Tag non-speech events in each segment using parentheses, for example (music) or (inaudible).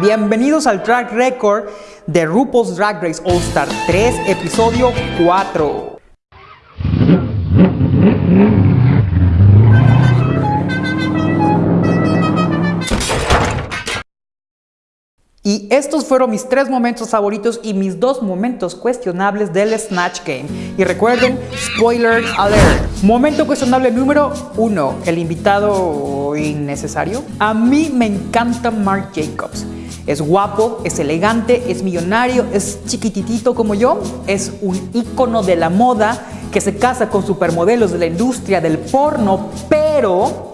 Bienvenidos al track record de RuPaul's Drag Race All Star 3, episodio 4. Y estos fueron mis tres momentos favoritos y mis dos momentos cuestionables del Snatch Game. Y recuerden, spoiler alert. Momento cuestionable número uno, el invitado innecesario. A mí me encanta Mark Jacobs. Es guapo, es elegante, es millonario, es chiquititito como yo, es un ícono de la moda que se casa con supermodelos de la industria del porno, pero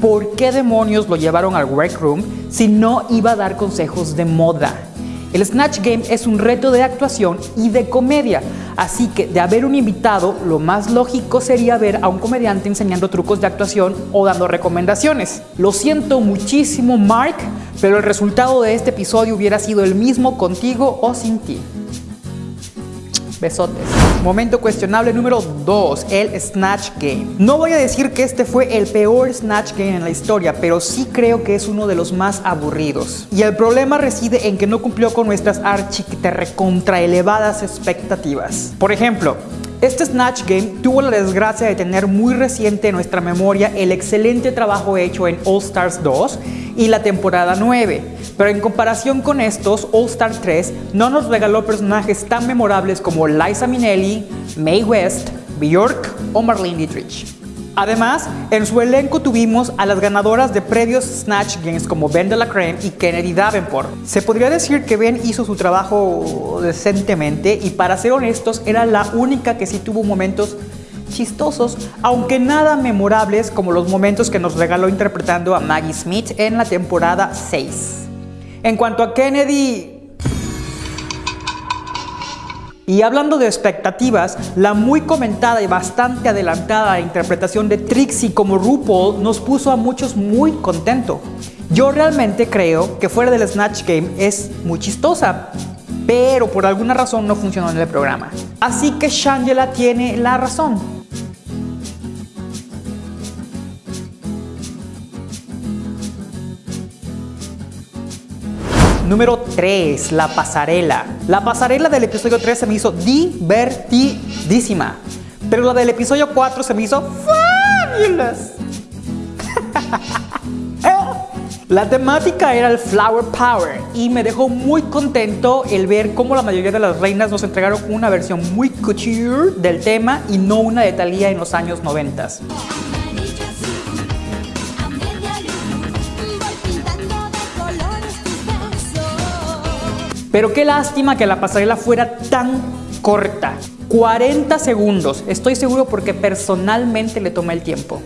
¿por qué demonios lo llevaron al workroom si no iba a dar consejos de moda? El Snatch Game es un reto de actuación y de comedia, así que de haber un invitado, lo más lógico sería ver a un comediante enseñando trucos de actuación o dando recomendaciones. Lo siento muchísimo Mark, pero el resultado de este episodio hubiera sido el mismo contigo o sin ti. Besotes. Momento cuestionable número 2, el Snatch Game. No voy a decir que este fue el peor Snatch Game en la historia, pero sí creo que es uno de los más aburridos. Y el problema reside en que no cumplió con nuestras recontra elevadas expectativas. Por ejemplo, este Snatch Game tuvo la desgracia de tener muy reciente en nuestra memoria el excelente trabajo hecho en All Stars 2 y la temporada 9, pero en comparación con estos, All Star 3 no nos regaló personajes tan memorables como Liza Minnelli, Mae West, Bjork o Marlene Dietrich. Además, en su elenco tuvimos a las ganadoras de previos Snatch Games como Ben de la Creme y Kennedy Davenport. Se podría decir que Ben hizo su trabajo decentemente y para ser honestos era la única que sí tuvo momentos chistosos, aunque nada memorables como los momentos que nos regaló interpretando a Maggie Smith en la temporada 6. En cuanto a Kennedy, y hablando de expectativas, la muy comentada y bastante adelantada interpretación de Trixie como RuPaul nos puso a muchos muy contento. Yo realmente creo que fuera del Snatch Game es muy chistosa, pero por alguna razón no funcionó en el programa. Así que Shangela tiene la razón. Número 3, la pasarela. La pasarela del episodio 3 se me hizo divertidísima, pero la del episodio 4 se me hizo fabulous. (laughs) La temática era el Flower Power y me dejó muy contento el ver cómo la mayoría de las reinas nos entregaron una versión muy couture del tema y no una de Thalía en los años 90. Pero qué lástima que la pasarela fuera tan corta. 40 segundos. Estoy seguro porque personalmente le tomé el tiempo.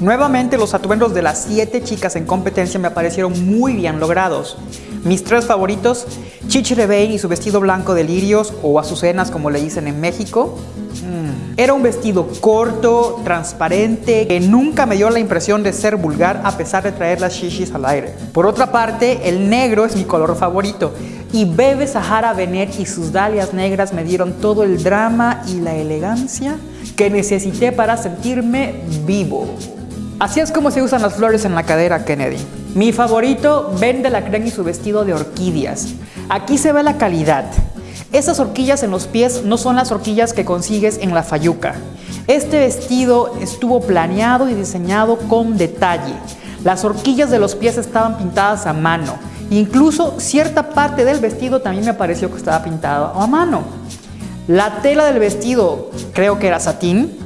Nuevamente los atuendos de las 7 chicas en competencia me parecieron muy bien logrados. Mis tres favoritos, Chichi y su vestido blanco de lirios o azucenas como le dicen en México. Mm. Era un vestido corto, transparente, que nunca me dio la impresión de ser vulgar a pesar de traer las shishis al aire. Por otra parte, el negro es mi color favorito y Bebe Sahara Benet y sus dalias negras me dieron todo el drama y la elegancia que necesité para sentirme vivo. Así es como se usan las flores en la cadera, Kennedy. Mi favorito, Ben de la Creme y su vestido de orquídeas. Aquí se ve la calidad. Esas horquillas en los pies no son las horquillas que consigues en la Fayuca. Este vestido estuvo planeado y diseñado con detalle. Las horquillas de los pies estaban pintadas a mano Incluso cierta parte del vestido también me pareció que estaba pintado a mano. La tela del vestido, creo que era satín,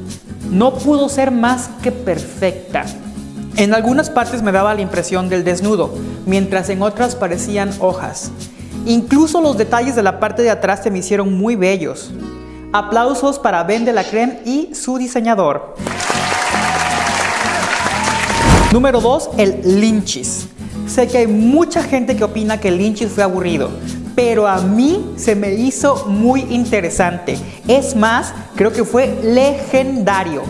no pudo ser más que perfecta. En algunas partes me daba la impresión del desnudo, mientras en otras parecían hojas. Incluso los detalles de la parte de atrás se me hicieron muy bellos. Aplausos para Ben de la Creme y su diseñador. Número 2, el Lynchis. Sé que hay mucha gente que opina que Lynchis fue aburrido, pero a mí se me hizo muy interesante. Es más, creo que fue legendario.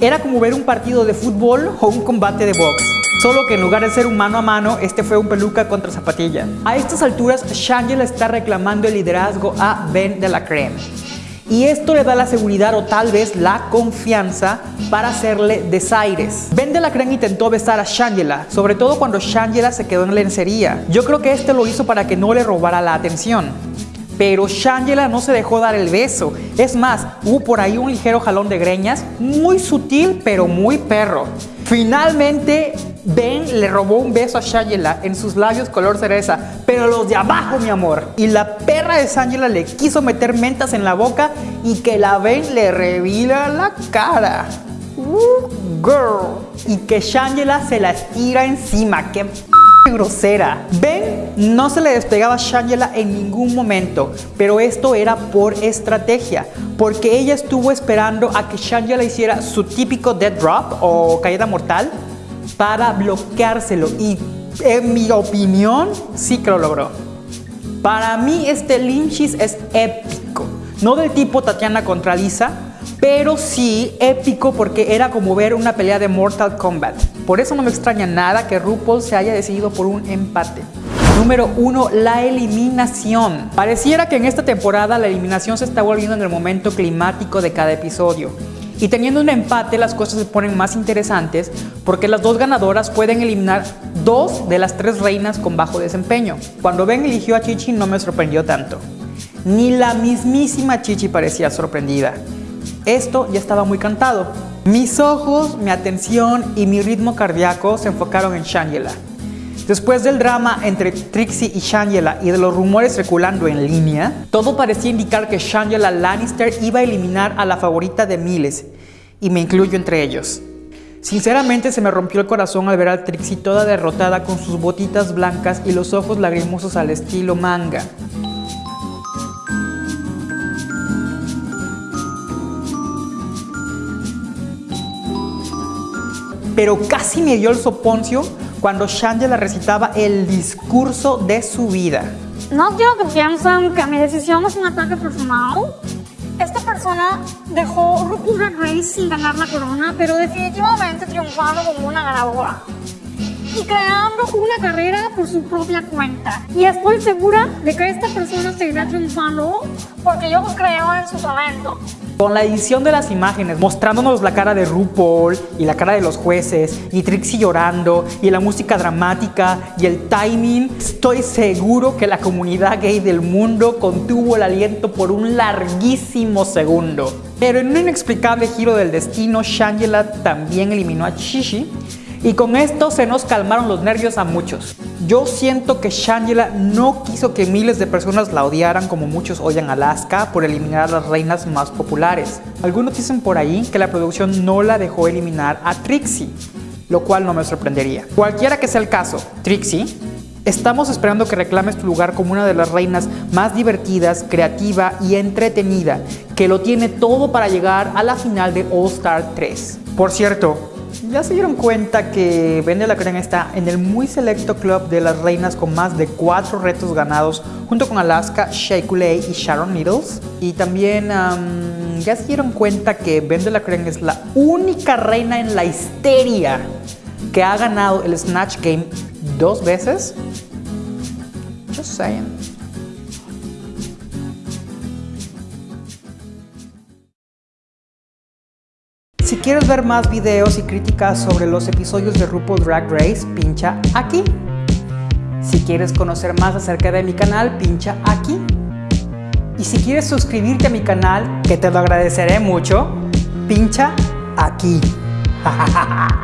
Era como ver un partido de fútbol o un combate de box. Solo que en lugar de ser un mano a mano, este fue un peluca contra zapatilla. A estas alturas, Shangela está reclamando el liderazgo a Ben de la Creme. Y esto le da la seguridad o tal vez la confianza para hacerle desaires. Ben de la intentó besar a Shangela, sobre todo cuando Shangela se quedó en lencería. Yo creo que este lo hizo para que no le robara la atención. Pero Shangela no se dejó dar el beso. Es más, hubo por ahí un ligero jalón de greñas, muy sutil pero muy perro. Finalmente, Ben le robó un beso a Shangela en sus labios color cereza, pero los de abajo, mi amor. Y la perra de Shangela le quiso meter mentas en la boca y que la Ben le revila la cara. Uh, girl. Y que Shangela se la estira encima. ¡Qué (laughs) grosera. Ben no se le despegaba a Shangela en ningún momento, pero esto era por estrategia, porque ella estuvo esperando a que Shangela hiciera su típico dead drop o caída mortal para bloqueárselo y en mi opinión sí que lo logró. Para mí este Lynchis es épico, no del tipo Tatiana contra Lisa, pero sí épico porque era como ver una pelea de Mortal Kombat. Por eso no me extraña nada que RuPaul se haya decidido por un empate. Número 1. La eliminación. Pareciera que en esta temporada la eliminación se está volviendo en el momento climático de cada episodio. Y teniendo un empate las cosas se ponen más interesantes porque las dos ganadoras pueden eliminar dos de las tres reinas con bajo desempeño. Cuando Ben eligió a Chichi no me sorprendió tanto. Ni la mismísima Chichi parecía sorprendida. Esto ya estaba muy cantado. Mis ojos, mi atención y mi ritmo cardíaco se enfocaron en Shangela. Después del drama entre Trixie y Shangela y de los rumores circulando en línea, todo parecía indicar que Shangela Lannister iba a eliminar a la favorita de miles, y me incluyo entre ellos. Sinceramente se me rompió el corazón al ver a Trixie toda derrotada con sus botitas blancas y los ojos lagrimosos al estilo manga. pero casi me dio el soponcio cuando Shangela recitaba el discurso de su vida. No quiero que piensen que mi decisión es un ataque personal. Esta persona dejó Drag Race sin ganar la corona, pero definitivamente triunfando como una ganadora y creando una carrera por su propia cuenta. Y estoy segura de que esta persona seguirá triunfando porque yo creo en su talento. Con la edición de las imágenes, mostrándonos la cara de RuPaul y la cara de los jueces, y Trixie llorando, y la música dramática y el timing, estoy seguro que la comunidad gay del mundo contuvo el aliento por un larguísimo segundo. Pero en un inexplicable giro del destino, Shangela también eliminó a Chichi, y con esto se nos calmaron los nervios a muchos. Yo siento que Shangela no quiso que miles de personas la odiaran como muchos odian a Alaska por eliminar a las reinas más populares. Algunos dicen por ahí que la producción no la dejó eliminar a Trixie, lo cual no me sorprendería. Cualquiera que sea el caso, Trixie, estamos esperando que reclames tu lugar como una de las reinas más divertidas, creativa y entretenida, que lo tiene todo para llegar a la final de All Star 3. Por cierto, ya se dieron cuenta que Vende la Crema está en el muy selecto club de las reinas con más de cuatro retos ganados, junto con Alaska, Shea Coulee y Sharon Needles. Y también ya se dieron cuenta que Vende la Crema es la única reina en la histeria que ha ganado el Snatch Game dos veces. Just saying. Si quieres ver más videos y críticas sobre los episodios de RuPaul Drag Race, pincha aquí. Si quieres conocer más acerca de mi canal, pincha aquí. Y si quieres suscribirte a mi canal, que te lo agradeceré mucho, pincha aquí. (laughs)